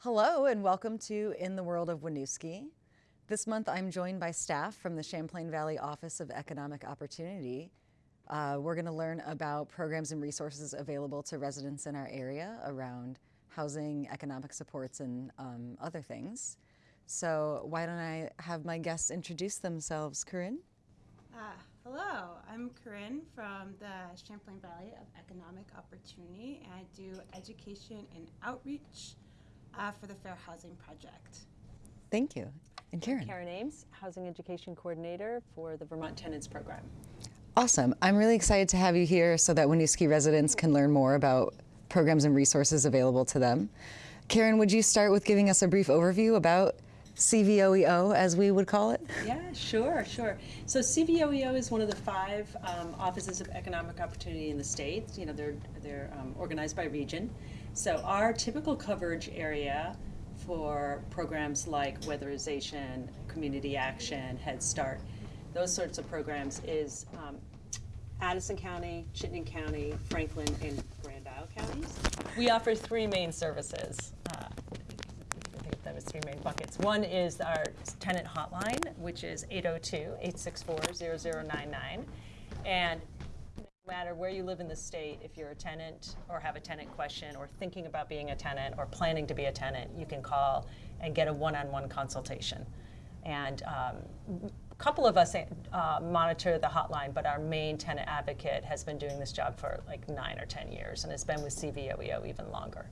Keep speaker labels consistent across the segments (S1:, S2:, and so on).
S1: Hello and welcome to In the World of Winooski. This month I'm joined by staff from the Champlain Valley Office of Economic Opportunity. Uh, we're going to learn about programs and resources available to residents in our area around housing, economic supports, and um, other things. So why don't I have my guests introduce themselves, Corinne?
S2: Uh, hello, I'm Corinne from the Champlain Valley of Economic Opportunity, and I do education and outreach uh, for the Fair Housing Project.
S1: Thank you. And Karen?
S3: Karen Ames, Housing Education Coordinator for the Vermont Tenants Program.
S1: Awesome. I'm really excited to have you here so that Winooski residents can learn more about programs and resources available to them. Karen, would you start with giving us a brief overview about CVOEO, as we would call it?
S3: Yeah, sure, sure. So CVOEO is one of the five um, offices of economic opportunity in the state. You know, they're they're um, organized by region. So our typical coverage area for programs like weatherization, community action, Head Start, those sorts of programs is um, Addison County, Chittenden County, Franklin, and Grand Isle counties. We offer three main services. Uh, I think that was three main buckets. One is our tenant hotline, which is 802-864-0099. And matter where you live in the state, if you're a tenant or have a tenant question or thinking about being a tenant or planning to be a tenant, you can call and get a one-on-one consultation. And um, a couple of us uh, monitor the hotline, but our main tenant advocate has been doing this job for like nine or 10 years and has been with CVOEO even longer.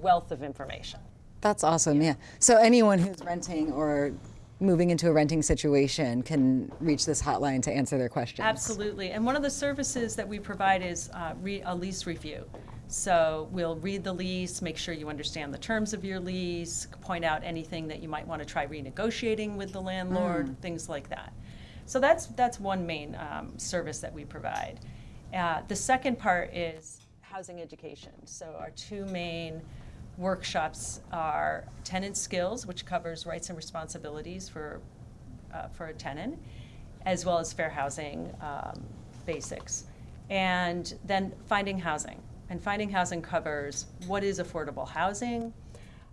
S3: Wealth of information.
S1: That's awesome, yeah. So anyone who's renting or moving into a renting situation can reach this hotline to answer their questions.
S3: Absolutely. And one of the services that we provide is uh, re- a lease review. So we'll read the lease, make sure you understand the terms of your lease, point out anything that you might want to try renegotiating with the landlord, things like that. So that's that's one main um, service that we provide. Uh, the second part is housing education. So our two main workshops are tenant skills, which covers rights and responsibilities for, uh, for a tenant, as well as fair housing um, basics. And then finding housing. And finding housing covers what is affordable housing,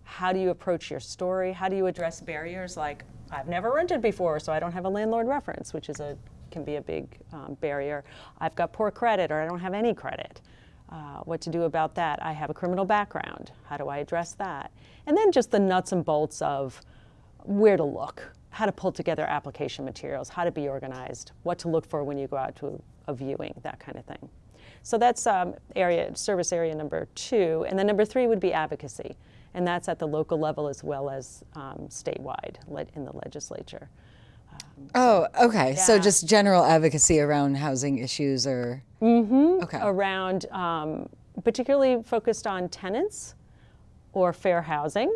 S3: how do you approach your story, how do you address barriers like, I've never rented before, so I don't have a landlord reference, which is a, can be a big um, barrier. I've got poor credit or I don't have any credit. Uh, what to do about that. I have a criminal background. How do I address that? And then just the nuts and bolts of where to look, how to pull together application materials, how to be organized, what to look for when you go out to a, viewing, that kind of thing. So that's um, area service area number two, and then number three would be advocacy, and that's at the local level as well as um, statewide in the legislature.
S1: Oh, okay.
S3: Yeah.
S1: So just general advocacy around housing issues or
S3: mm-hmm.
S1: okay.
S3: around um, particularly focused on tenants or fair housing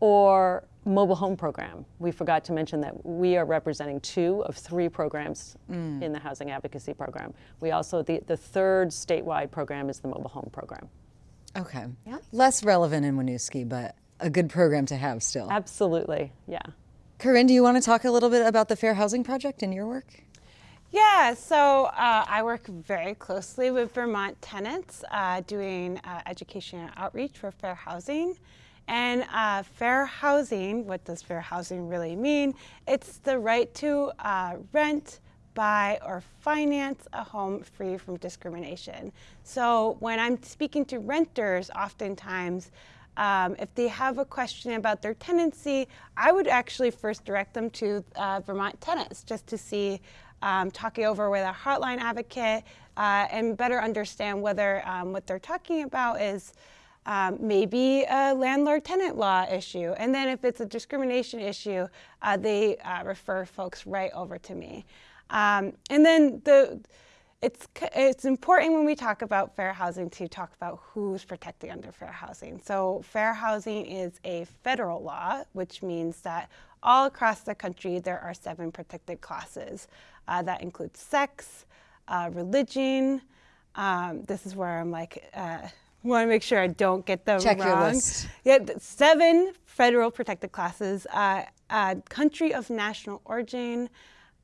S3: or mobile home program. We forgot to mention that we are representing two of three programs mm. in the housing advocacy program. We also the, the third statewide program is the mobile home program.
S1: Okay. Yeah. Less relevant in Winooski, but a good program to have still.
S3: Absolutely. Yeah.
S1: Corinne, do you want to talk a little bit about the Fair Housing Project and your work?
S2: Yeah, so uh, I work very closely with Vermont tenants uh, doing uh, education and outreach for fair housing. And uh, fair housing, what does fair housing really mean? It's the right to uh, rent, buy, or finance a home free from discrimination. So when I'm speaking to renters, oftentimes um, if they have a question about their tenancy, I would actually first direct them to uh, Vermont Tenants just to see, um, talking over with a hotline advocate uh, and better understand whether um, what they're talking about is um, maybe a landlord tenant law issue. And then if it's a discrimination issue, uh, they uh, refer folks right over to me. Um, and then the it's, it's important when we talk about fair housing to talk about who's protected under fair housing. So fair housing is a federal law, which means that all across the country there are seven protected classes. Uh, that includes sex, uh, religion. Um, this is where I'm like, uh, want to make sure I don't get them
S1: Check
S2: wrong.
S1: your list.
S2: Yeah, seven federal protected classes. Uh, uh, country of national origin,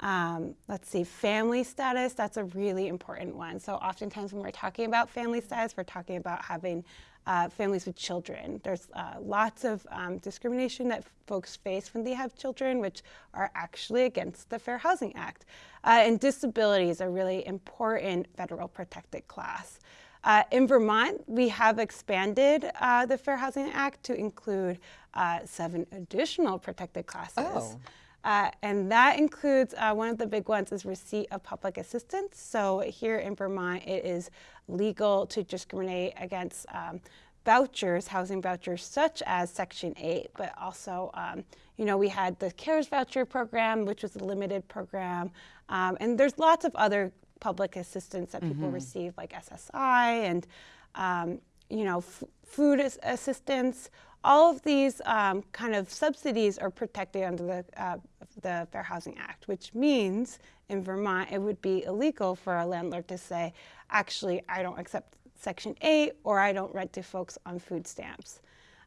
S2: um, let's see, family status, that's a really important one. So oftentimes when we're talking about family status, we're talking about having uh, families with children. There's uh, lots of um, discrimination that folks face when they have children, which are actually against the Fair Housing Act. Uh, and disability is a really important federal protected class. Uh, in Vermont, we have expanded uh, the Fair Housing Act to include uh, seven additional protected classes.
S1: Oh.
S2: Uh, and that includes uh, one of the big ones is receipt of public assistance. So here in Vermont, it is legal to discriminate against um, vouchers, housing vouchers, such as Section 8, but also, um, you know, we had the CARES voucher program, which was a limited program. Um, and there's lots of other public assistance that people receive, like SSI and, um, you know, f- food as- assistance. All of these um, kind of subsidies are protected under the, uh, the Fair Housing Act, which means in Vermont it would be illegal for a landlord to say, actually, I don't accept Section 8 or I don't rent to folks on food stamps.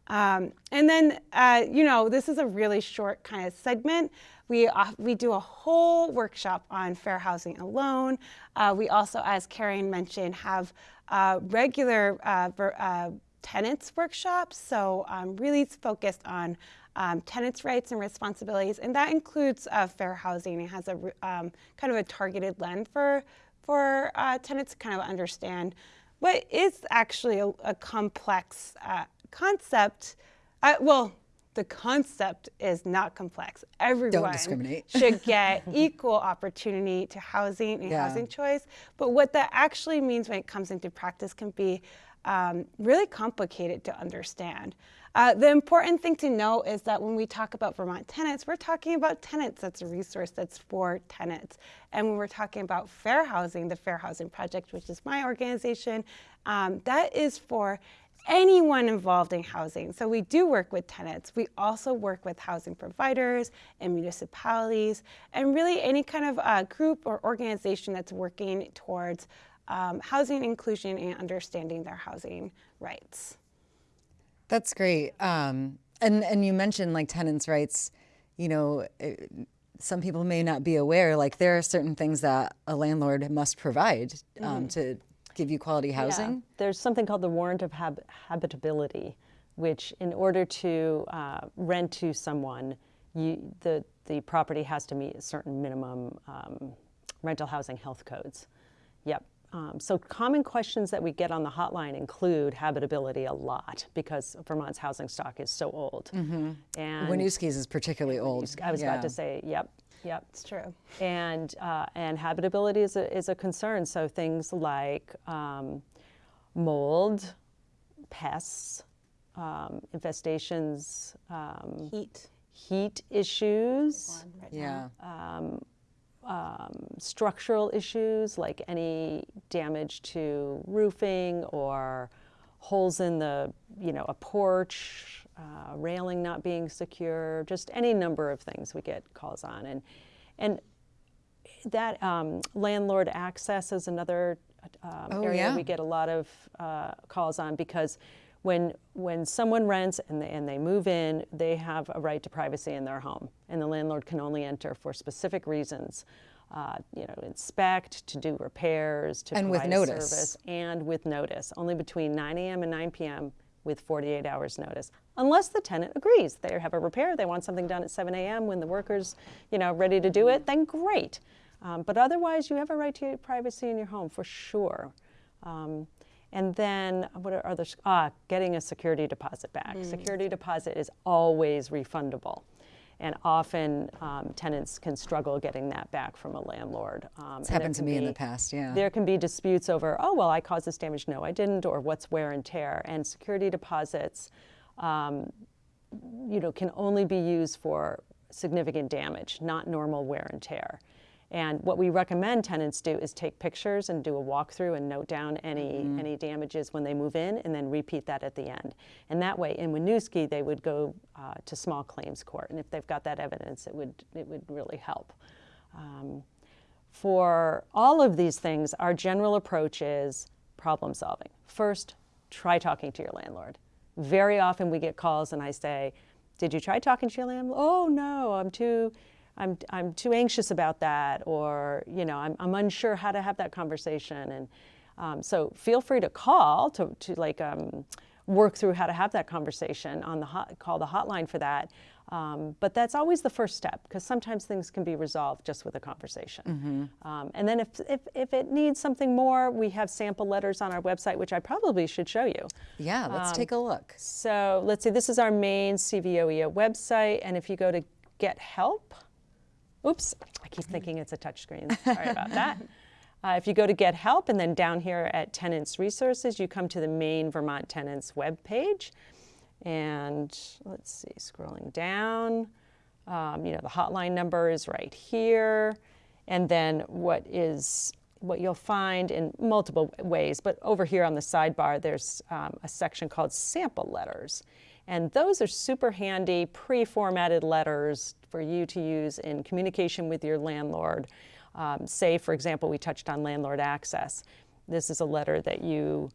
S2: Um, and then, uh, you know, this is a really short kind of segment. We, uh, we do a whole workshop on fair housing alone. Uh, we also, as Karen mentioned, have uh, regular uh, uh, tenants workshops. So um, really it's focused on um, tenants' rights and responsibilities, and that includes uh, fair housing. It has a um, kind of a targeted lens for for uh, tenants to kind of understand what is actually a, a complex uh, concept. Uh, well, the concept is not complex. Everyone should get equal opportunity to housing and
S1: Yeah.
S2: housing choice. But what that actually means when it comes into practice can be um, really complicated to understand. Uh, the important thing to know is that when we talk about Vermont tenants, we're talking about tenants. That's a resource that's for tenants. And when we're talking about fair housing, the Fair Housing Project, which is my organization, um, that is for anyone involved in housing. So we do work with tenants. We also work with housing providers and municipalities, and really any kind of uh, group or organization that's working towards um, housing inclusion and understanding their housing rights.
S1: That's great. Um, and and you mentioned like tenants' rights. You know, it, some people may not be aware. Like there are certain things that a landlord must provide um, to give you quality housing.
S3: Yeah. There's something called the warrant of hab- habitability, which, in order to uh, rent to someone, you, the the property has to meet certain minimum um, rental housing health codes. Yep. Um, so common questions that we get on the hotline include habitability a lot because Vermont's housing stock is so old. And
S1: Winooski's is particularly old.
S3: I was
S1: Yeah.
S3: about to say, yep, yep
S2: It's true.
S3: and uh, and habitability is a, is a concern. So things like um, mold, pests, um, infestations, um,
S2: Heat.
S3: heat issues,
S2: Right
S1: Yeah.
S3: Um, structural issues like any damage to roofing or holes in the you know a porch, uh, railing not being secure, just any number of things we get calls on and and that um, landlord access is another um,
S1: Oh,
S3: area
S1: yeah.
S3: we get a lot of uh, calls on because when when someone rents and they, and they move in, they have a right to privacy in their home, and the landlord can only enter for specific reasons. Uh, you know, inspect, to do repairs, to
S1: And with
S3: provide
S1: notice.
S3: service, and with notice, only between 9 a.m. and 9 p.m. with 48 hours notice, unless the tenant agrees. They have a repair, they want something done at 7 a.m. when the worker's, you know, ready to do it, then great. Um, but otherwise, you have a right to privacy in your home for sure. Um, and then what are others? Ah, getting a security deposit back. Security deposit is always refundable. And often um, tenants can struggle getting that back from a landlord. Um,
S1: It's happened to me in the past, yeah.
S3: There can be disputes over, oh, well, I caused this damage. No, I didn't, or what's wear and tear. And security deposits, um, you know, can only be used for significant damage, not normal wear and tear. And what we recommend tenants do is take pictures and do a walkthrough and note down any any damages when they move in, and then repeat that at the end. And that way, in Winooski, they would go uh, to small claims court, and if they've got that evidence, it would it would really help. Um, for all of these things, our general approach is problem solving. First, try talking to your landlord. Very often we get calls and I say, Did you try talking to your landlord? Oh, no, I'm too. I'm, I'm too anxious about that, or you know, I'm, I'm unsure how to have that conversation. And um, so feel free to call to, to like, um, work through how to have that conversation on the hot, call the hotline for that. Um, but that's always the first step because sometimes things can be resolved just with a conversation. Um, and then if, if, if it needs something more, we have sample letters on our website, which I probably should show you.
S1: Yeah, let's take a look.
S3: So let's see, this is our main CVOEO website. And if you go to get help, oops, I keep thinking it's a touchscreen. Sorry about that. Uh, if you go to get help and then down here at tenants resources, you come to the main Vermont tenants web page. And let's see, scrolling down, um, you know, the hotline number is right here. And then what is what you'll find in multiple ways, but over here on the sidebar, there's um, a section called sample letters. And those are super handy pre-formatted letters for you to use in communication with your landlord. Um, say, for example, we touched on landlord access. This is a letter that you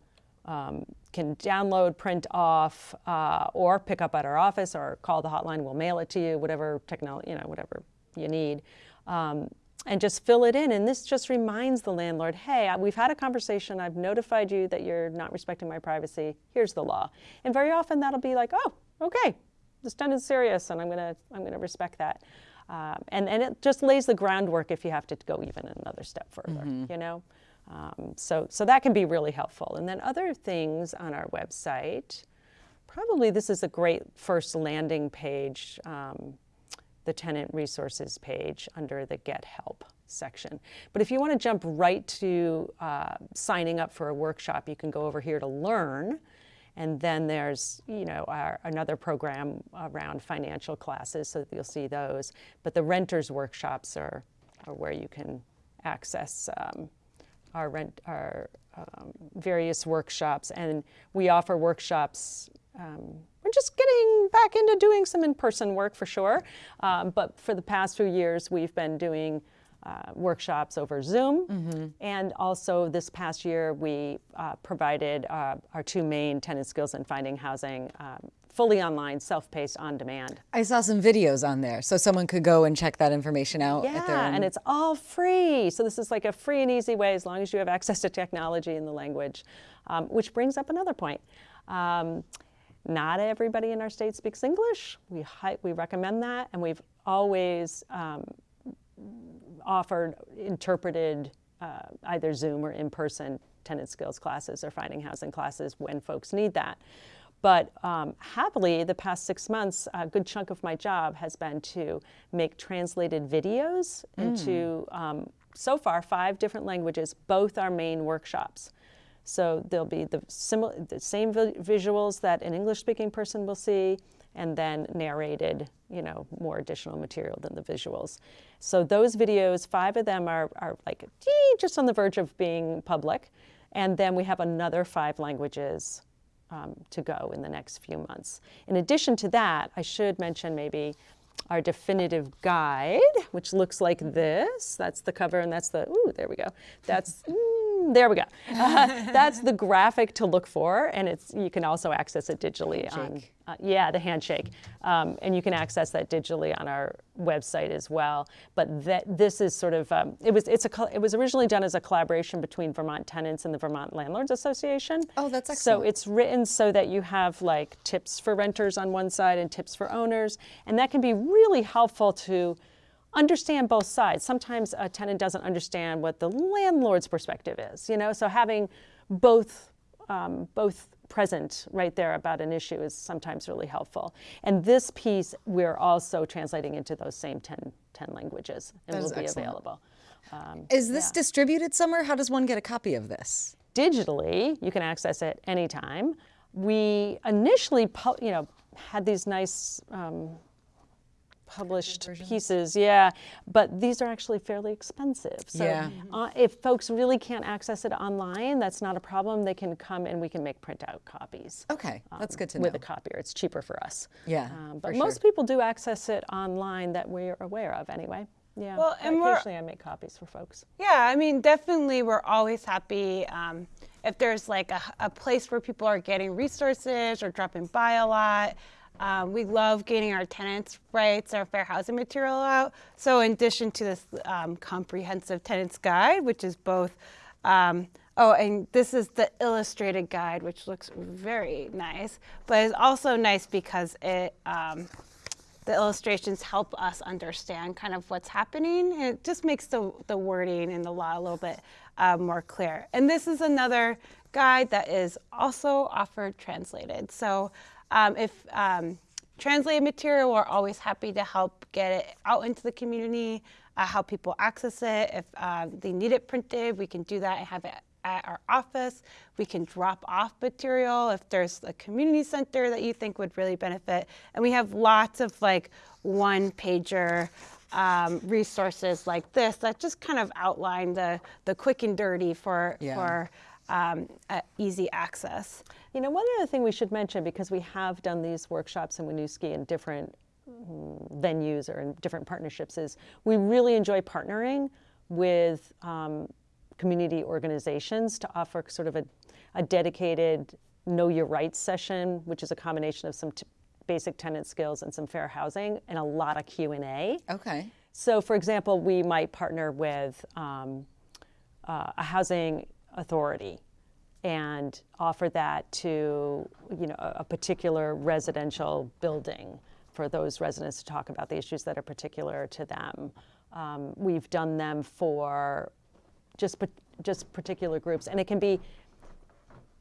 S3: um, can download, print off, uh, or pick up at our office, or call the hotline. We'll mail it to you, whatever technology, you know, whatever you need, um, and just fill it in. And this just reminds the landlord, hey, we've had a conversation. I've notified you that you're not respecting my privacy. Here's the law. And very often that'll be like, oh, okay, this tenant's serious, and I'm gonna I'm gonna respect that. Um, and and it just lays the groundwork if you have to go even another step further. You know. Um, so, so that can be really helpful. And then other things on our website, probably this is a great first landing page, um, the tenant resources page under the Get Help section. But if you want to jump right to uh, signing up for a workshop, you can go over here to Learn. And then there's, you know, our, another program around financial classes, so you'll see those. But the renters workshops are, are where you can access um, our rent, our um, various workshops, and we offer workshops. Um, we're just getting back into doing some in-person work for sure, um, but for the past few years, we've been doing uh, workshops over Zoom, and also this past year we uh, provided uh, our two main tenant skills in finding housing. Um, fully online, self-paced, on demand.
S1: I saw some videos on there, so someone could go and check that information out. at their
S3: Yeah, and it's all free. So this is like a free and easy way as long as you have access to technology and the language. Um, which brings up another point. Um, not everybody in our state speaks English. We, we recommend that, and we've always um, offered interpreted uh, either Zoom or in-person tenant skills classes or finding housing classes when folks need that. But um, happily, the past six months, a good chunk of my job has been to make translated videos into, um, so far, five different languages, both our main workshops. So there'll be the, the same vi- visuals that an English-speaking person will see, and then narrated, you know, more additional material than the visuals. So those videos, five of them are, are like just on the verge of being public, and then we have another five languages um, to go in the next few months. In addition to that, I should mention maybe our definitive guide, which looks like this. That's the cover, and that's the, ooh, there we go. That's, there we go. Uh, that's the graphic to look for, and it's you can also access it digitally on, uh, yeah, the handshake. Um, and you can access that digitally on our website as well. But that this is sort of um, it was it's a it was originally done as a collaboration between Vermont Tenants and the Vermont Landlords Association.
S1: Oh, that's excellent.
S3: So it's written so that you have like tips for renters on one side and tips for owners, and that can be really helpful to understand both sides. Sometimes a tenant doesn't understand what the landlord's perspective is, you know. So having both um, both present right there about an issue is sometimes really helpful. And this piece we're also translating into those same 10, 10 languages and
S1: That
S3: will be
S1: excellent.
S3: available. Um,
S1: Is this distributed somewhere? How does one get a copy of this?
S3: digitally you can access it anytime we initially you know had these nice um, published pieces yeah but these are actually fairly expensive so
S1: Yeah.
S3: uh, if folks really can't access it online that's not a problem they can come and we can make printout copies
S1: Okay, that's good to know.
S3: with a copier it's cheaper for us
S1: Yeah,
S3: um,
S1: for
S3: but
S1: sure.
S3: most people do access it online that we're aware of anyway yeah
S2: Well, and we're-
S3: occasionally i make copies for folks
S2: Yeah, I mean, definitely, we're always happy um, if there's like a, a place where people are getting resources or dropping by a lot. Um, we love getting our tenants' rights, our fair housing material out. So, in addition to this um, comprehensive tenants guide, which is both um, Oh, and this is the illustrated guide, which looks very nice, but it's also nice because it um, the illustrations help us understand kind of what's happening. It just makes the, the wording in the law a little bit uh, more clear. And this is another guide that is also offered translated. So um, if um, translated material, we're always happy to help get it out into the community, uh, how people access it. If uh, they need it printed, we can do that and have it at our office. We can drop off material if there's a community center that you think would really benefit. And we have lots of like one pager um, resources like this that just kind of outline the, the quick and dirty for,
S1: Yeah.
S2: for um, uh, easy access.
S3: You know, one other thing we should mention, because we have done these workshops in Winooski in different mm, venues or in different partnerships, is we really enjoy partnering with um, community organizations to offer sort of a, a dedicated know your rights session, which is a combination of some t- basic tenant skills and some fair housing and a lot of Q&A.
S1: Okay.
S3: So, for example, we might partner with um, uh, a housing authority and offer that to you know a, particular residential building for those residents to talk about the issues that are particular to them. Um, we've done them for just just particular groups, and it can be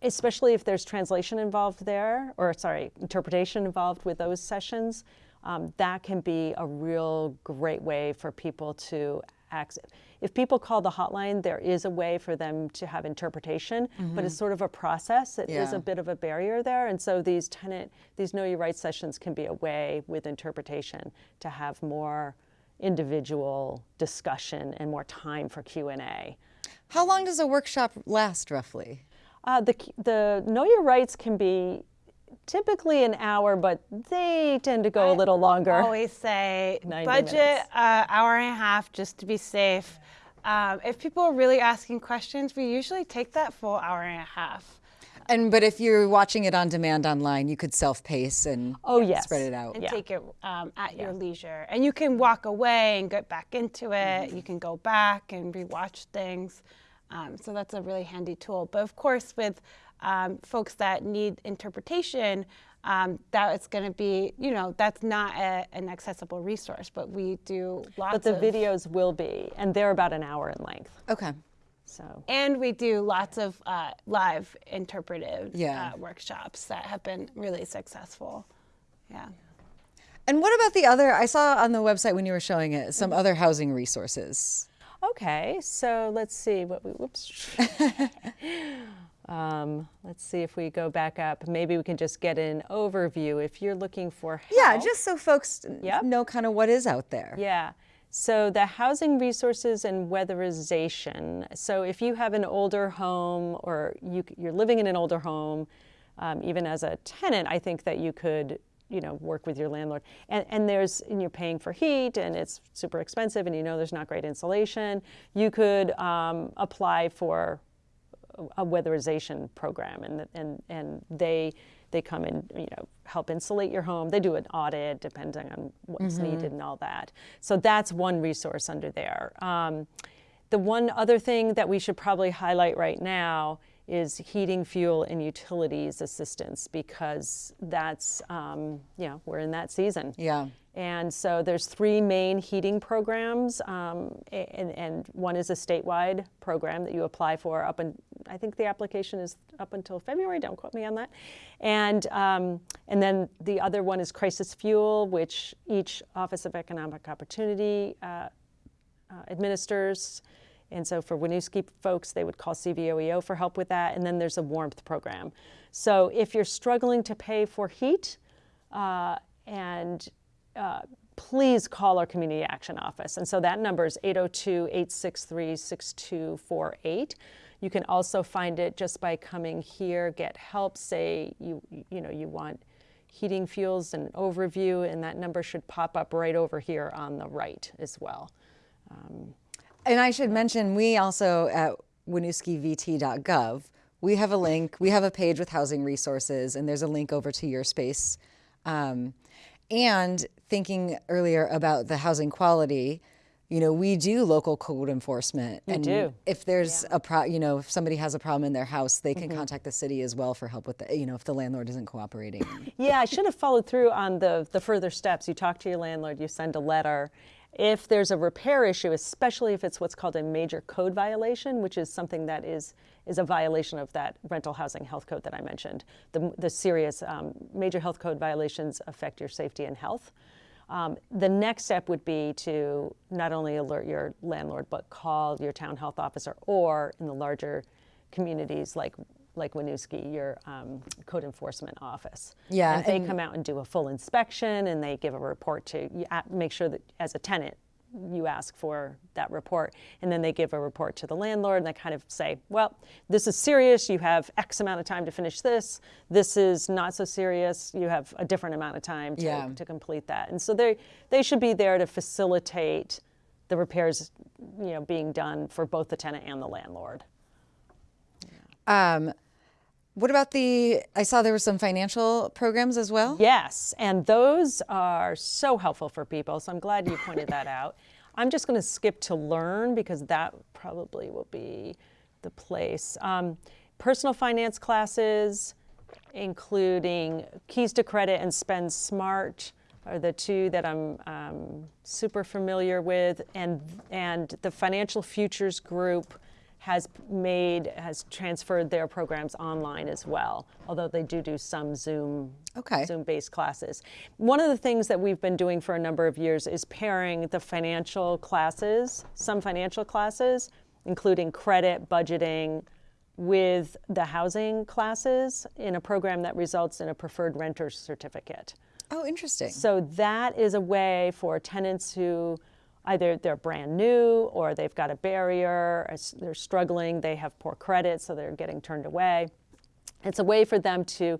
S3: especially if there's translation involved there, or sorry, interpretation involved with those sessions, um, that can be a real great way for people to access. If people call the hotline, there is a way for them to have interpretation, but it's sort of a process. It is
S1: Yeah.
S3: a bit of a barrier there, and so these tenant, these Know Your Rights sessions can be a way with interpretation to have more individual discussion and more time for Q and A.
S1: How long does a workshop last roughly?
S3: Uh, the, the Know Your Rights can be typically an hour, but they tend to go a little longer.
S2: I always say budget uh, hour and a half just to be safe. Um, if people are really asking questions, we usually take that full hour and a half.
S1: And but if you're watching it on demand online, you could self-pace and
S3: Oh, yes.
S1: spread it out.
S2: and
S3: Yeah.
S2: take it um, at your leisure. And you can walk away and get back into it. You can go back and rewatch things. Um, so that's a really handy tool. But of course, with um, folks that need interpretation, um, that it's going to be, you know, that's not a, an accessible resource. But we do lots
S3: But the
S2: of
S3: videos will be, and they're about an hour in length.
S1: Okay.
S3: So
S2: And we do lots of uh, live interpretive
S1: Yeah.
S2: uh, workshops that have been really successful. Yeah.
S1: And what about the other? I saw on the website when you were showing it some other housing resources.
S3: okay, so let's see what we. Whoops. um, let's see if we go back up. Maybe we can just get an overview if you're looking for help.
S1: Yeah, just so folks
S3: Yep.
S1: know kind of what is out there.
S3: Yeah. So the housing resources and weatherization. So if you have an older home or you, you're living in an older home, um, even as a tenant, I think that you could, you know, work with your landlord. And, and there's, and you're paying for heat and it's super expensive and you know there's not great insulation. You could um, apply for a weatherization program and, and, and they, they come and you know help insulate your home. They do an audit depending on what's needed and all that. So that's one resource under there. Um, the one other thing that we should probably highlight right now is heating, fuel, and utilities assistance because that's um, you know we're in that season.
S1: Yeah.
S3: And so there's three main heating programs, um, and, and one is a statewide program that you apply for up and I think the application is up until February. Don't quote me on that. And um, and then the other one is crisis fuel, which each Office of Economic Opportunity uh, uh, administers. And so for Winooski folks, they would call CVOEO for help with that. And then there's a warmth program. So if you're struggling to pay for heat, uh, and uh, please call our community action office. And so that number is 802 863 6248. You can also find it just by coming here, get help, say you, you know, you want heating fuels and overview, and that number should pop up right over here on the right as well.
S1: And I should mention, we also at winooskivt.gov, we have a link, we have a page with housing resources, and there's a link over to your space. Um, and thinking earlier about the housing quality, you know, we do local code enforcement.
S3: You
S1: and
S3: do.
S1: If there's a pro, you know, if somebody has a problem in their house, they can contact the city as well for help with the, you know, if the landlord isn't cooperating.
S3: Yeah, I should have followed through on the, the further steps. You talk to your landlord, you send a letter. If there's a repair issue, especially if it's what's called a major code violation, which is something that is, is a violation of that rental housing health code that I mentioned, the, the serious um, major health code violations affect your safety and health. Um, the next step would be to not only alert your landlord, but call your town health officer, or in the larger communities like like Winooski, your um, code enforcement office.
S1: Yeah,
S3: and they
S1: and-
S3: come out and do a full inspection, and they give a report to Make sure that as a tenant, you ask for that report, and then they give a report to the landlord, and they kind of say, well, this is serious. You have X amount of time to finish this. This is not so serious. You have a different amount of time to,
S1: Yeah.
S3: to complete that. And so they they should be there to facilitate the repairs, you know, being done for both the tenant and the landlord.
S1: Um, what about the? I saw there were some financial programs as well.
S3: Yes, and those are so helpful for people. So I'm glad you pointed that out. I'm just going to skip to learn because that probably will be the place. Um, personal finance classes, including Keys to Credit and Spend Smart, are the two that I'm um, super familiar with, and and the Financial Futures Group has made has transferred their programs online as well although they do do some zoom
S1: Okay.
S3: zoom based classes one of the things that we've been doing for a number of years is pairing the financial classes some financial classes including credit budgeting with the housing classes in a program that results in a preferred renter certificate
S1: Oh, interesting.
S3: so that is a way for tenants who either they're brand new or they've got a barrier, or they're struggling, they have poor credit, so they're getting turned away. It's a way for them to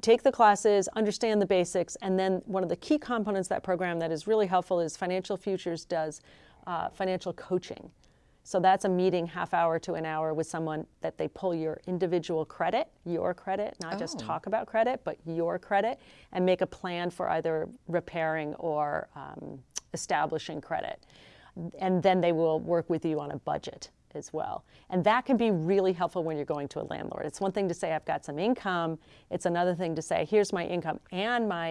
S3: take the classes, understand the basics, and then one of the key components of that program that is really helpful is Financial Futures does uh, financial coaching. So that's a meeting half hour to an hour with someone that they pull your individual credit, your credit, not just
S1: Oh.
S3: talk about credit, but your credit, and make a plan for either repairing or um, establishing credit. And then they will work with you on a budget as well. And that can be really helpful when you're going to a landlord. It's one thing to say, I've got some income. It's another thing to say, here's my income and my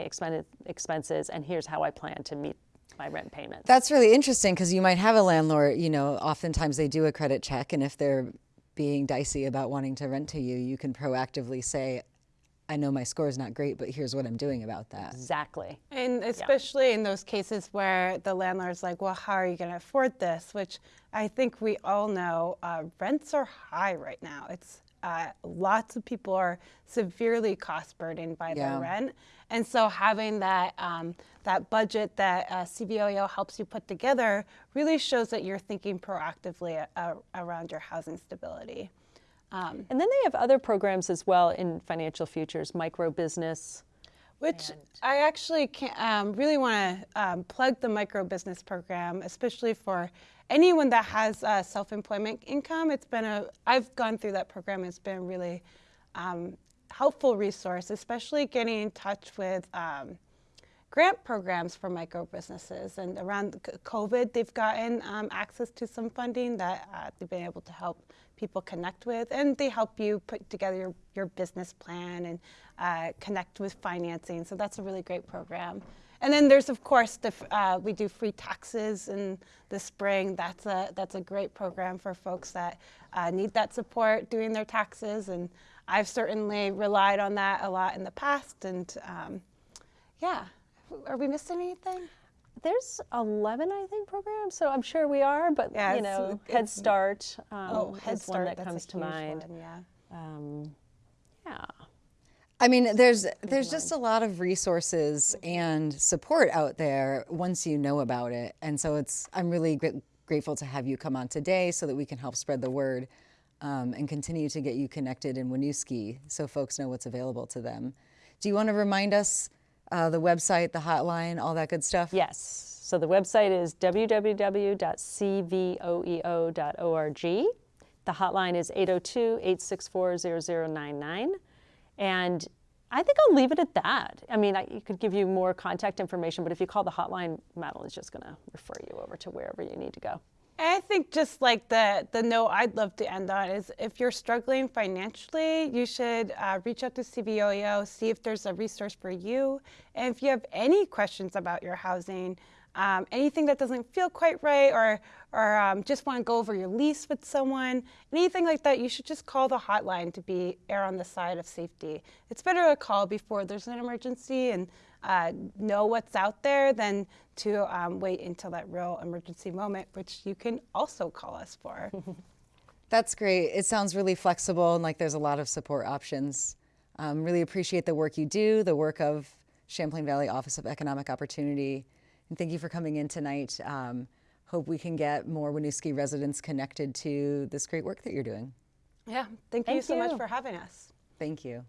S3: expenses, and here's how I plan to meet my rent payments.
S1: That's really interesting because you might have a landlord, you know, oftentimes they do a credit check, and if they're being dicey about wanting to rent to you, you can proactively say, I know my score is not great, but here's what I'm doing about that.
S3: exactly.
S2: And especially in those cases where the landlord's like, well, how are you going to afford this? Which I think we all know uh, rents are high right now. It's uh, lots of people are severely cost burdened by
S1: Yeah.
S2: their rent. And so having that, um, that budget that uh, CVOEO helps you put together really shows that you're thinking proactively uh, around your housing stability.
S3: And then they have other programs as well in financial futures, micro business.
S2: Which I actually can, um, really want to um, plug the micro business program, especially for anyone that has uh, self-employment income. It's been a I've gone through that program. It's been a really um, helpful resource, especially getting in touch with um, grant programs for micro businesses. And around COVID, they've gotten um, access to some funding that uh, they've been able to help people connect with. And they help you put together your, your business plan and uh, connect with financing. So that's a really great program. And then there's, of course, the, uh, we do free taxes in the spring. That's a, that's a great program for folks that uh, need that support doing their taxes. And I've certainly relied on that a lot in the past. And um, yeah, are we missing anything?
S3: There's 11, I think, programs, so I'm sure we are, but
S2: Yeah,
S3: you know, Head Start um,
S2: oh, Head
S3: is
S2: Start.
S3: one that
S2: that's
S3: comes
S2: a
S3: to
S2: huge
S3: mind.
S2: one, yeah.
S3: Um, yeah.
S1: I mean, there's there's just a lot of resources and support out there once you know about it, and so it's I'm really gr- grateful to have you come on today so that we can help spread the word um, and continue to get you connected in Winooski so folks know what's available to them. Do you want to remind us uh, the website, the hotline, all that good stuff?
S3: Yes. So the website is www.cvoeo.org. The hotline is 802 864 0099. And I think I'll leave it at that. I mean, I could give you more contact information, but if you call the hotline, Madeline's just going to refer you over to wherever you need to go.
S2: I think just like the the note I'd love to end on is if you're struggling financially, you should uh, reach out to CVOEO, see if there's a resource for you. And if you have any questions about your housing, um, anything that doesn't feel quite right, or or um, just want to go over your lease with someone, anything like that, you should just call the hotline to be err on the side of safety. It's better to call before there's an emergency and uh, know what's out there than to um, wait until that real emergency moment, which you can also call us for.
S1: That's great. It sounds really flexible and like there's a lot of support options. Um, really appreciate the work you do, the work of Champlain Valley Office of Economic Opportunity. And thank you for coming in tonight. Um, hope we can get more Winooski residents connected to this great work that you're doing.
S2: yeah, thank, you
S3: Thank
S2: so much for having us.
S1: Thank you.